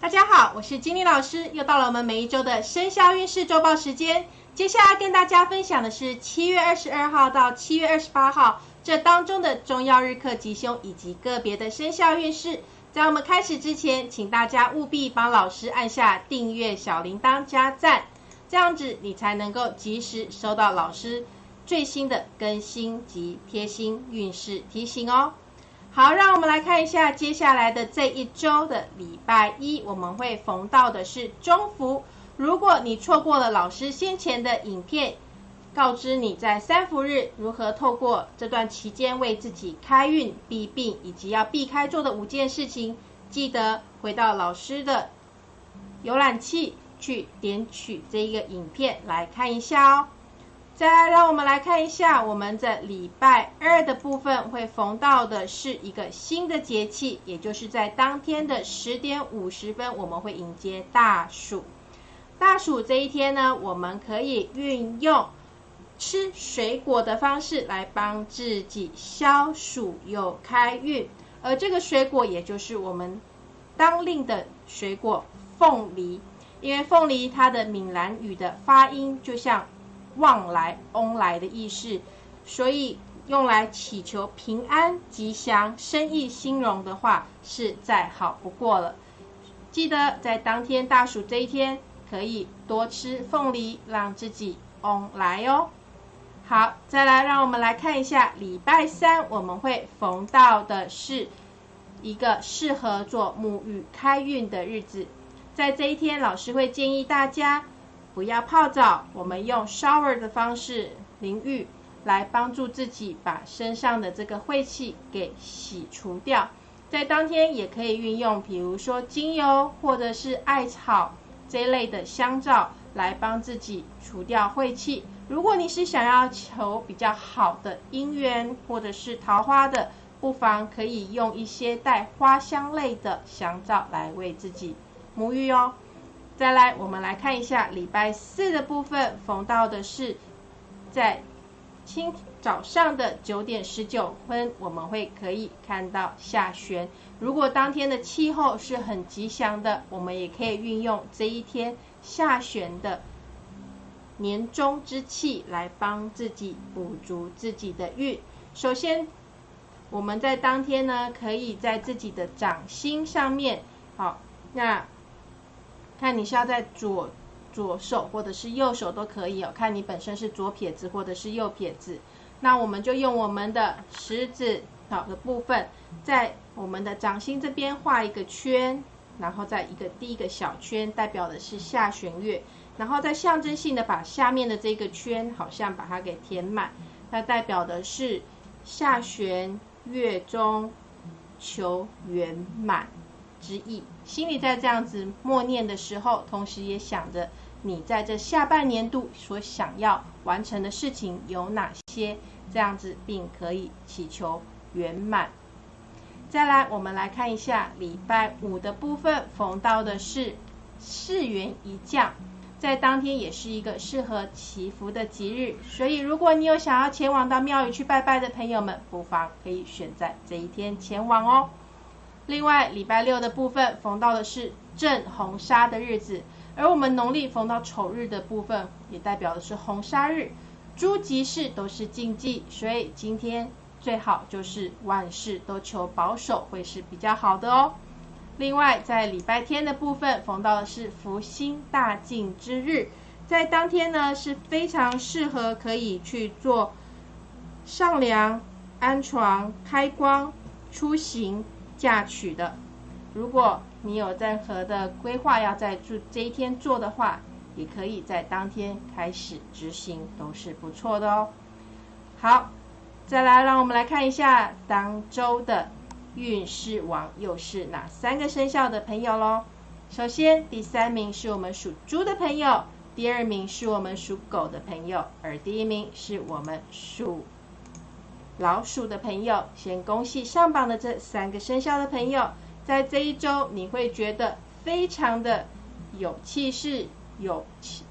大家好，我是金玲老师，又到了我们每一周的生肖运势周报时间。接下来跟大家分享的是七月二十二号到七月二十八号这当中的重要日课吉凶以及个别的生肖运势。在我们开始之前，请大家务必帮老师按下订阅、小铃铛、加赞，这样子你才能够及时收到老师最新的更新及贴心运势提醒哦。好，让我们来看一下接下来的这一周的礼拜一，我们会逢到的是中伏。如果你错过了老师先前的影片，告知你在三伏日如何透过这段期间为自己开运避病，以及要避开做的五件事情，记得回到老师的浏览器去点取这一个影片来看一下哦。再来，让我们来看一下我们的礼拜二的部分会逢到的是一个新的节气，也就是在当天的十点五十分，我们会迎接大暑。大暑这一天呢，我们可以运用。吃水果的方式来帮自己消暑又开运，而这个水果也就是我们当令的水果凤梨，因为凤梨它的闽南语的发音就像旺来、翁来的意思，所以用来祈求平安、吉祥、生意兴隆的话是再好不过了。记得在当天大暑这一天，可以多吃凤梨，让自己翁来哦。好，再来，让我们来看一下礼拜三我们会逢到的是一个适合做沐浴开运的日子。在这一天，老师会建议大家不要泡澡，我们用 shower 的方式淋浴，来帮助自己把身上的这个晦气给洗除掉。在当天也可以运用，比如说精油或者是艾草这一类的香皂，来帮自己除掉晦气。如果你是想要求比较好的姻缘或者是桃花的，不妨可以用一些带花香类的香皂来为自己沐浴哦。再来，我们来看一下礼拜四的部分，逢到的是在清早上的九点十九分，我们会可以看到下旋。如果当天的气候是很吉祥的，我们也可以运用这一天下旋的。年终之气来帮自己补足自己的运。首先，我们在当天呢，可以在自己的掌心上面，好，那看你是要在左左手或者是右手都可以哦，看你本身是左撇子或者是右撇子。那我们就用我们的食指好的部分，在我们的掌心这边画一个圈，然后在一个第一个小圈，代表的是下弦月。然后再象征性的把下面的这个圈，好像把它给填满，它代表的是下弦月中求圆满之意。心里在这样子默念的时候，同时也想着你在这下半年度所想要完成的事情有哪些，这样子并可以祈求圆满。再来，我们来看一下礼拜五的部分，逢到的是四元一降。在当天也是一个适合祈福的吉日，所以如果你有想要前往到庙宇去拜拜的朋友们，不妨可以选在这一天前往哦。另外，礼拜六的部分逢到的是正红砂的日子，而我们农历逢到丑日的部分，也代表的是红砂日，诸吉事都是禁忌，所以今天最好就是万事都求保守，会是比较好的哦。另外，在礼拜天的部分，逢到的是福星大进之日，在当天呢是非常适合可以去做上梁、安床、开光、出行、嫁娶的。如果你有任何的规划要在做这一天做的话，也可以在当天开始执行，都是不错的哦。好，再来，让我们来看一下当周的。运势王又是哪三个生肖的朋友喽？首先，第三名是我们属猪的朋友，第二名是我们属狗的朋友，而第一名是我们属老鼠的朋友。先恭喜上榜的这三个生肖的朋友，在这一周你会觉得非常的有气势、有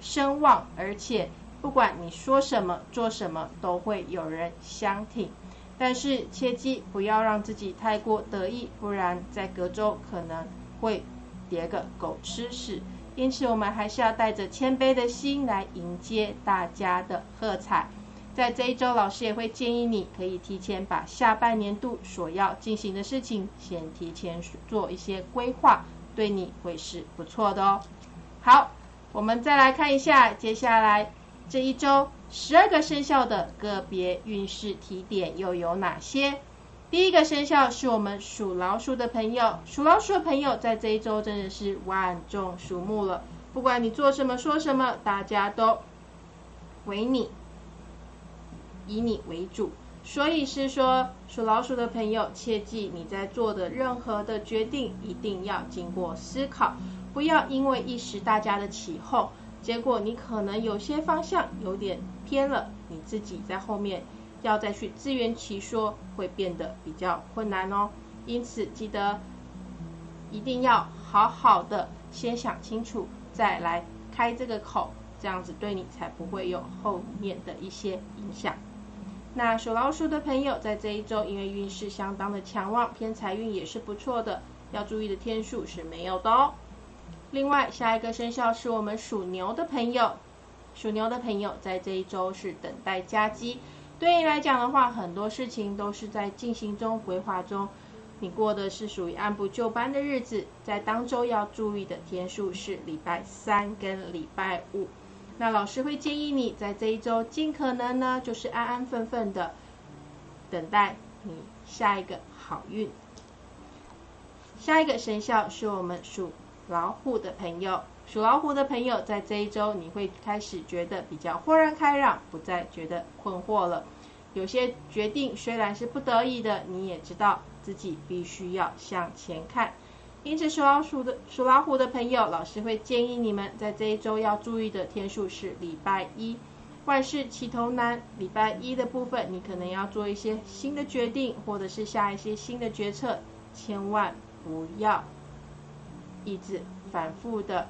声望，而且不管你说什么、做什么，都会有人相挺。但是切记不要让自己太过得意，不然在隔周可能会叠个狗吃屎。因此，我们还是要带着谦卑的心来迎接大家的喝彩。在这一周，老师也会建议你可以提前把下半年度所要进行的事情先提前做一些规划，对你会是不错的哦。好，我们再来看一下接下来这一周十二个生肖的个别运势提点又有哪些。第一个生肖是我们属老鼠的朋友，属老鼠的朋友在这一周真的是万众瞩目了。不管你做什么说什么，大家都为你以你为主。所以是说，属老鼠的朋友，切记你在做的任何的决定一定要经过思考，不要因为一时大家的起哄，结果你可能有些方向有点偏了，你自己在后面。要再去自圆其说，会变得比较困难哦。因此，记得一定要好好的先想清楚，再来开这个口，这样子对你才不会有后面的一些影响。那属老鼠的朋友，在这一周，因为运势相当的强旺，偏财运也是不错的，要注意的天数是没有的哦。另外，下一个生肖是我们属牛的朋友，属牛的朋友在这一周是等待加机。对你来讲的话，很多事情都是在进行中、规划中，你过的是属于按部就班的日子。在当周要注意的天数是礼拜三跟礼拜五。那老师会建议你在这一周尽可能呢，就是安安分分的等待你下一个好运。下一个生肖是我们属老虎的朋友。属老虎的朋友，在这一周你会开始觉得比较豁然开朗，不再觉得困惑了。有些决定虽然是不得已的，你也知道自己必须要向前看。因此，属老鼠的属老虎的朋友，老师会建议你们在这一周要注意的天数是礼拜一。万事起头难，礼拜一的部分，你可能要做一些新的决定，或者是下一些新的决策，千万不要一直反复的。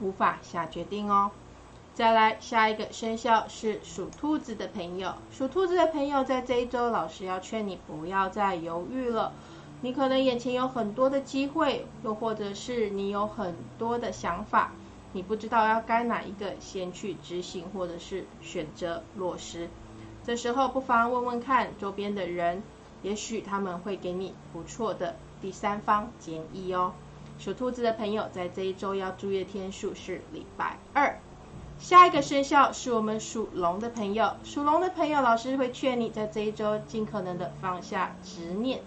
无法下决定哦。再来，下一个生肖是属兔子的朋友。属兔子的朋友，在这一周，老师要劝你不要再犹豫了。你可能眼前有很多的机会，又或者是你有很多的想法，你不知道要该哪一个先去执行，或者是选择落实。这时候，不妨问问看周边的人，也许他们会给你不错的第三方建议哦。属兔子的朋友，在这一周要注意的天数是礼拜二。下一个生肖是我们属龙的朋友，属龙的朋友，老师会劝你在这一周尽可能的放下执念，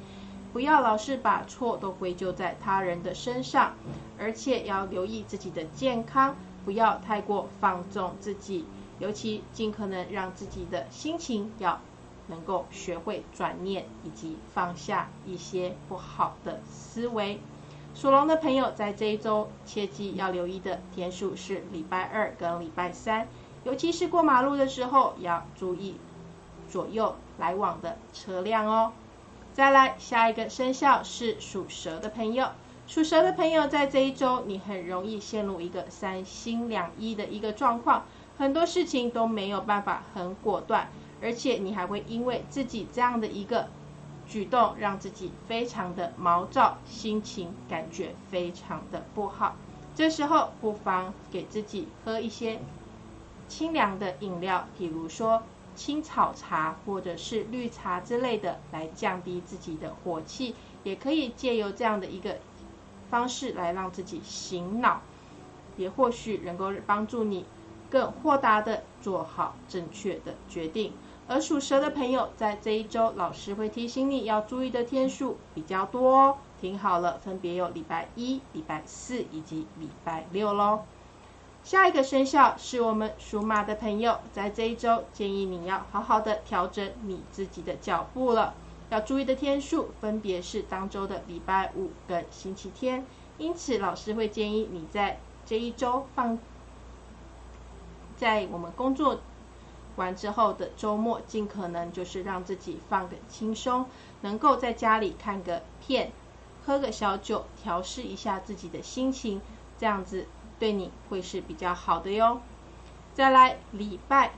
不要老是把错都归咎在他人的身上，而且要留意自己的健康，不要太过放纵自己，尤其尽可能让自己的心情要能够学会转念，以及放下一些不好的思维。属龙的朋友在这一周切记要留意的天数是礼拜二跟礼拜三，尤其是过马路的时候要注意左右来往的车辆哦。再来，下一个生肖是属蛇的朋友，属蛇的朋友在这一周你很容易陷入一个三心两意的一个状况，很多事情都没有办法很果断，而且你还会因为自己这样的一个。举动让自己非常的毛躁，心情感觉非常的不好。这时候不妨给自己喝一些清凉的饮料，比如说青草茶或者是绿茶之类的，来降低自己的火气。也可以借由这样的一个方式来让自己醒脑，也或许能够帮助你更豁达的做好正确的决定。而属蛇的朋友，在这一周，老师会提醒你要注意的天数比较多哦。听好了，分别有礼拜一、礼拜四以及礼拜六喽。下一个生肖是我们属马的朋友，在这一周，建议你要好好的调整你自己的脚步了。要注意的天数分别是当周的礼拜五跟星期天，因此老师会建议你在这一周放在我们工作。完之后的周末，尽可能就是让自己放个轻松，能够在家里看个片，喝个小酒，调试一下自己的心情，这样子对你会是比较好的哟。再来礼拜，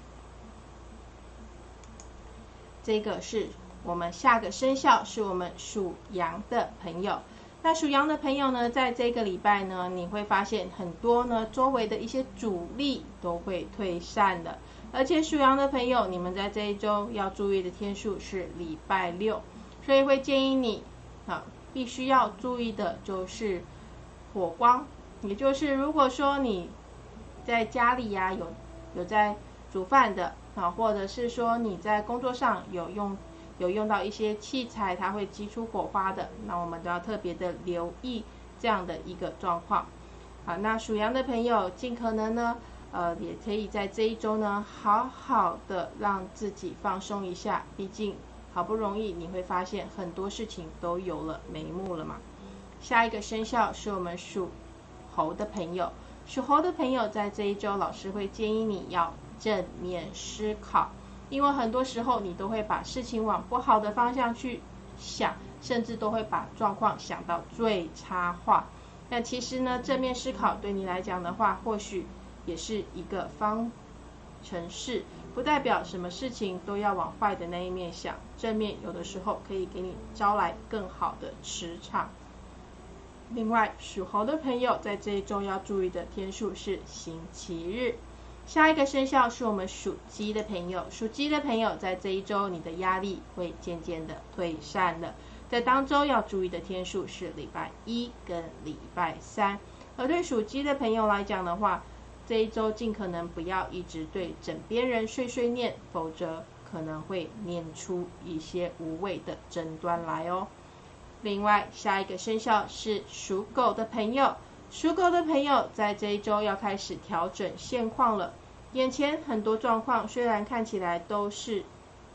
这个是我们下个生肖，是我们属羊的朋友。那属羊的朋友呢，在这个礼拜呢，你会发现很多呢，周围的一些阻力都会退散的。而且属羊的朋友，你们在这一周要注意的天数是礼拜六，所以会建议你啊，必须要注意的就是火光，也就是如果说你在家里呀有有在煮饭的啊，或者是说你在工作上有用。有用到一些器材，它会激出火花的，那我们都要特别的留意这样的一个状况。好，那属羊的朋友，尽可能呢，呃，也可以在这一周呢，好好的让自己放松一下。毕竟好不容易你会发现很多事情都有了眉目了嘛。下一个生肖是我们属猴的朋友，属猴的朋友在这一周，老师会建议你要正面思考。因为很多时候你都会把事情往不好的方向去想，甚至都会把状况想到最差化。那其实呢，正面思考对你来讲的话，或许也是一个方程式，不代表什么事情都要往坏的那一面想。正面有的时候可以给你招来更好的磁场。另外，属猴的朋友在这一周要注意的天数是星期日。下一个生肖是我们属鸡的朋友，属鸡的朋友在这一周，你的压力会渐渐的退散了。在当周要注意的天数是礼拜一跟礼拜三。而对属鸡的朋友来讲的话，这一周尽可能不要一直对枕边人碎碎念，否则可能会念出一些无谓的争端来哦。另外，下一个生肖是属狗的朋友。属狗的朋友在这一周要开始调整现况了。眼前很多状况虽然看起来都是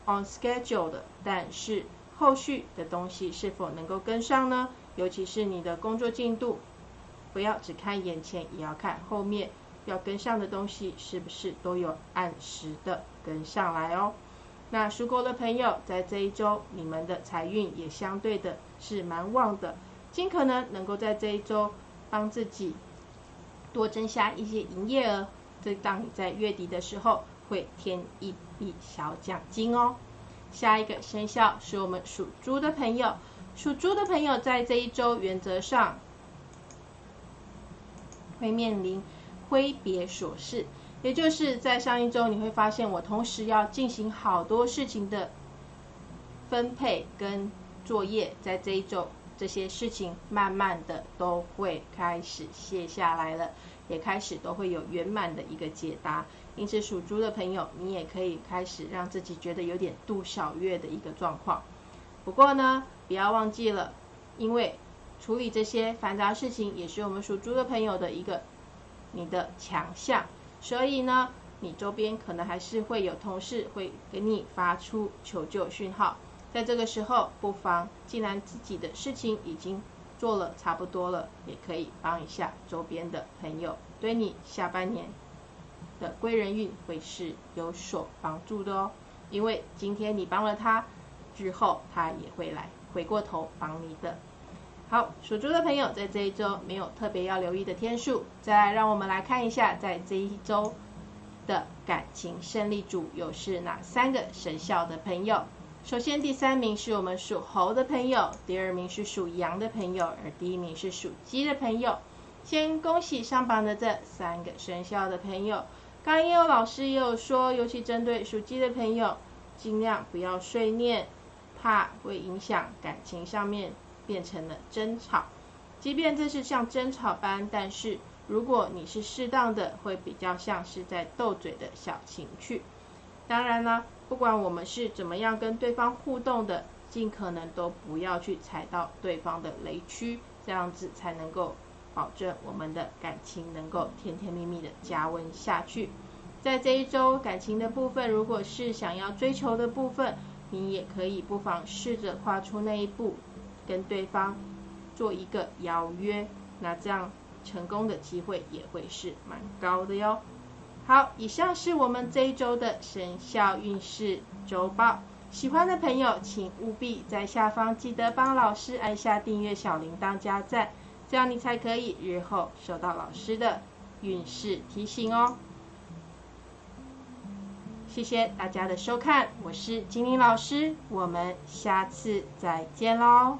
on schedule 的，但是后续的东西是否能够跟上呢？尤其是你的工作进度，不要只看眼前，也要看后面要跟上的东西是不是都有按时的跟上来哦。那属狗的朋友在这一周，你们的财运也相对的是蛮旺的，尽可能能够在这一周。帮自己多增加一些营业额，这当你在月底的时候会添一笔小奖金哦。下一个生肖是我们属猪的朋友，属猪的朋友在这一周原则上会面临挥别琐事，也就是在上一周你会发现我同时要进行好多事情的分配跟作业，在这一周。这些事情慢慢的都会开始卸下来了，也开始都会有圆满的一个解答。因此属猪的朋友，你也可以开始让自己觉得有点度小月的一个状况。不过呢，不要忘记了，因为处理这些繁杂事情也是我们属猪的朋友的一个你的强项，所以呢，你周边可能还是会有同事会给你发出求救讯号。在这个时候，不妨既然自己的事情已经做了差不多了，也可以帮一下周边的朋友，对你下半年的贵人运会是有所帮助的哦。因为今天你帮了他，之后他也会来回过头帮你的。好，属猪的朋友在这一周没有特别要留意的天数，再来让我们来看一下，在这一周的感情胜利组又是哪三个生肖的朋友。首先，第三名是我们属猴的朋友，第二名是属羊的朋友，而第一名是属鸡的朋友。先恭喜上榜的这三个生肖的朋友。刚也有老师也有说，尤其针对属鸡的朋友，尽量不要碎念，怕会影响感情上面变成了争吵。即便这是像争吵般，但是如果你是适当的，会比较像是在斗嘴的小情趣。当然了。不管我们是怎么样跟对方互动的，尽可能都不要去踩到对方的雷区，这样子才能够保证我们的感情能够甜甜蜜蜜的加温下去。在这一周感情的部分，如果是想要追求的部分，你也可以不妨试着跨出那一步，跟对方做一个邀约，那这样成功的机会也会是蛮高的哟。好，以上是我们这一周的生肖运势周报。喜欢的朋友，请务必在下方记得帮老师按下订阅小铃铛加赞，这样你才可以日后收到老师的运势提醒哦。谢谢大家的收看，我是金玲老师，我们下次再见喽。